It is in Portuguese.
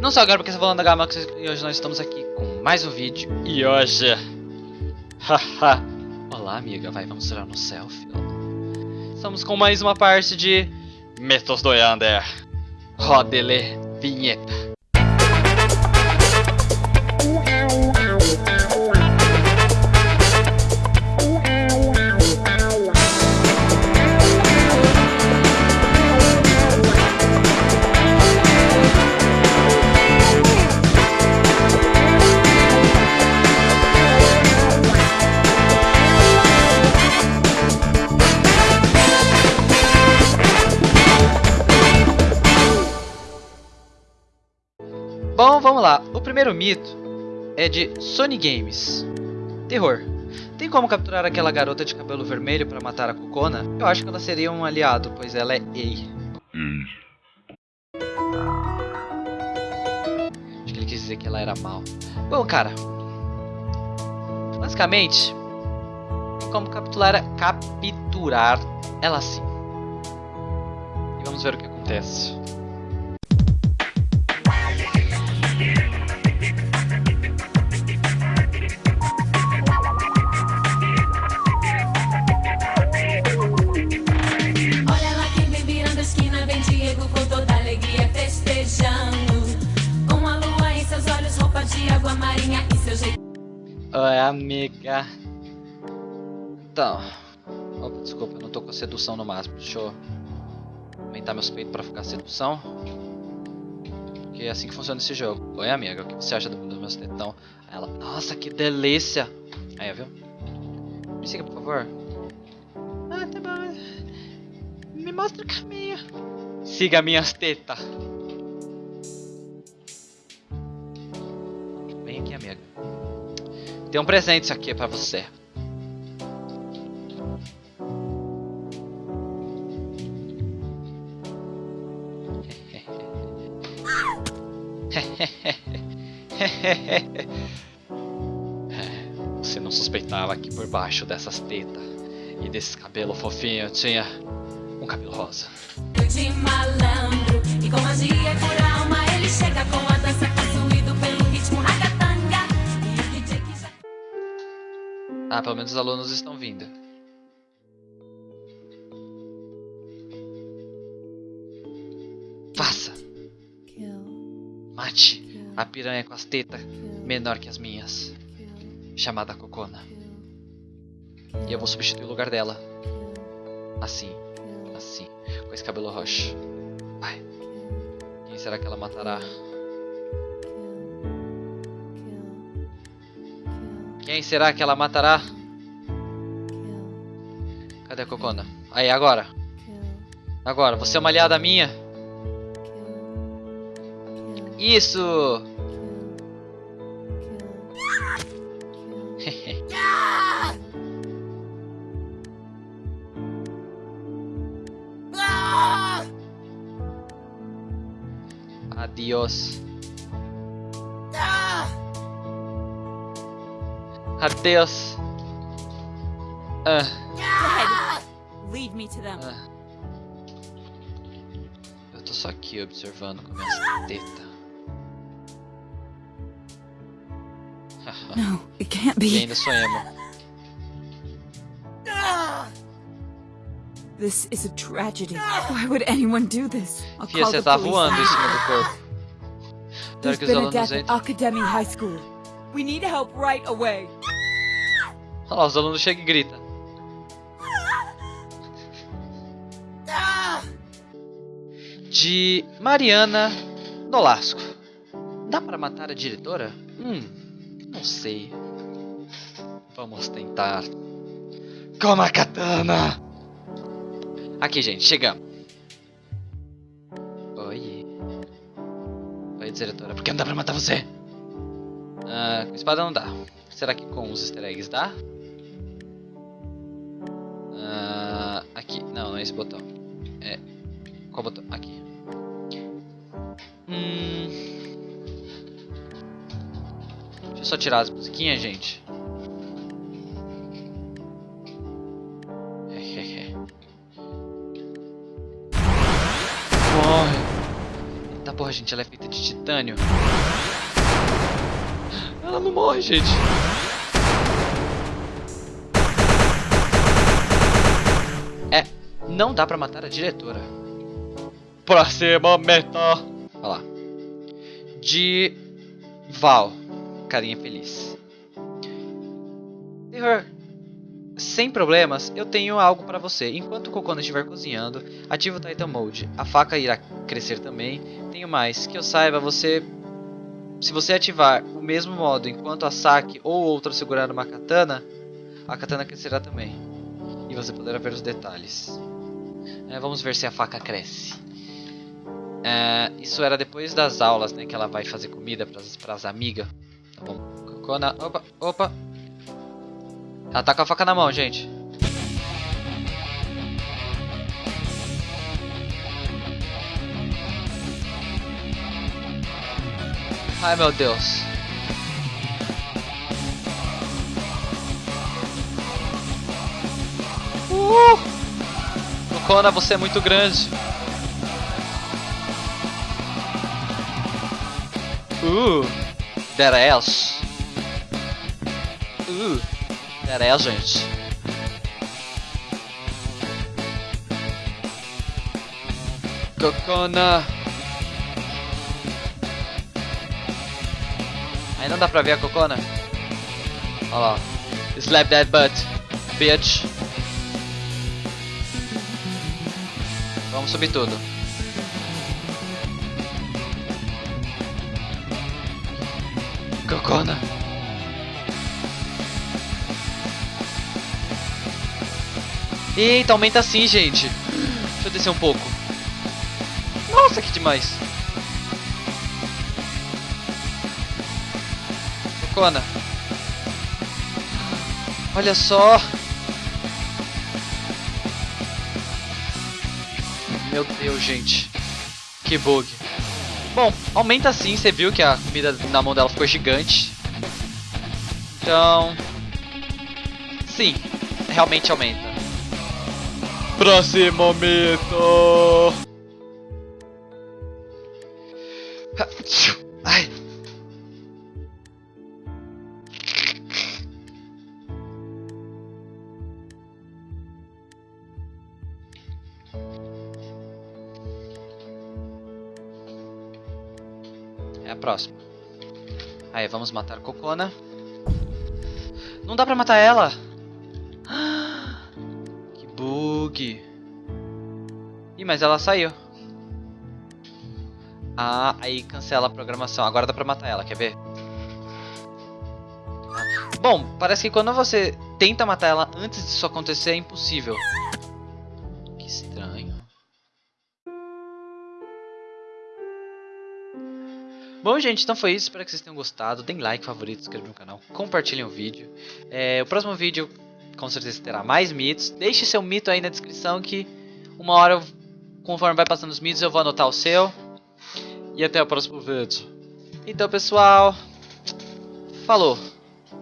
Não só agora porque você tá falando da Gamax e hoje nós estamos aqui com mais um vídeo. E hoje... Haha. Olá amiga, vai, vamos tirar no selfie. Estamos com mais uma parte de... Metos do Yander. Rodele vinheta. Lá. O primeiro mito é de Sony Games. Terror. Tem como capturar aquela garota de cabelo vermelho para matar a Kokona? Eu acho que ela seria um aliado, pois ela é Ei. Acho que ele quis dizer que ela era mal. Bom, cara. Basicamente, tem como capturar, capturar ela assim. E vamos ver o que acontece. Amiga. Então. Opa, desculpa, eu não tô com sedução no máximo. Deixa eu aumentar meus peitos pra ficar sedução. Porque é assim que funciona esse jogo. Oi, amiga, o que você acha do- dos meus tetão? Aí ela, nossa, que delícia. Aí, viu? Me siga, por favor. Ah, tá bom. Me mostra o caminho. Siga minhas tetas. Tem um presente aqui pra você. Você não suspeitava que por baixo dessas tetas e desse cabelo fofinho tinha um cabelo rosa. de malandro. E com magia por Ah, pelo menos os alunos estão vindo. Faça! Mate a piranha com as tetas menor que as minhas, chamada Cocona. E eu vou substituir o lugar dela. Assim, assim, com esse cabelo roxo. Vai. Quem será que ela matará? Quem será que ela matará? Cadê a Cocona? Aí, agora. Agora, você é uma aliada minha? Isso! Adiós. Adeus. Ah, Lead me to them. ah. Eu tô só aqui observando com minhas tetas. No, it can't e be. ainda sou emo. This is a tragedy. Why would anyone do this? I'll Fia, call the tá police. voando em cima do corpo. There's been a death at. Academy High School. We need help right away. Olha lá, os alunos chegam e gritam. De Mariana Nolasco. Dá para matar a diretora? Hum, não sei. Vamos tentar. Com a katana! Aqui, gente, chegamos. Oi. Oi, diretora. Por que não dá pra matar você? Ah, com espada não dá. Será que com os easter eggs dá? Ah, aqui. Não, não é esse botão. É. Qual botão? Aqui. Hum. Deixa eu só tirar as musiquinhas, gente. Morre. Eita porra, gente, ela é feita de titânio. Ela não morre, gente. Não dá pra matar a diretora. Próxima meta. Olha lá. De Val. Carinha feliz. Terror. Sem problemas, eu tenho algo pra você. Enquanto o Kokona estiver cozinhando, ative o Titan Mode. A faca irá crescer também. Tenho mais. Que eu saiba, você... Se você ativar o mesmo modo enquanto a Saki ou outra segurar uma katana, a katana crescerá também. E você poderá ver os detalhes. É, vamos ver se a faca cresce. É, isso era depois das aulas, né? Que ela vai fazer comida para as amigas. Tá bom. Kokona, opa, opa. Ela tá com a faca na mão, gente. Ai, meu Deus. Uh! Kokona, você é muito grande. Uh! That ass. Uh! That ass, gente. Kokona. Aí não dá pra ver a Kokona. Olha lá. Slap that butt, bitch. Vamos subir tudo. Kokona. Eita, aumenta assim, gente. Deixa eu descer um pouco. Nossa, que demais. Kokona. Olha só. Meu Deus, gente. Que bug. Bom, aumenta sim, você viu que a comida na mão dela ficou gigante. Então... Sim, realmente aumenta. Próximo mito! A próxima. Aí, vamos matar Kokona. Não dá pra matar ela! Que bug! Ih, mas ela saiu. Ah, aí cancela a programação. Agora dá pra matar ela, quer ver? Bom, parece que quando você tenta matar ela antes disso acontecer é impossível. Bom, gente, então foi isso. Espero que vocês tenham gostado. Deem like, favorito, inscrevam no canal, compartilhem o vídeo. É, o próximo vídeo, com certeza, terá mais mitos. Deixe seu mito aí na descrição que uma hora, conforme vai passando os mitos, eu vou anotar o seu. E até o próximo vídeo. Então, pessoal, falou!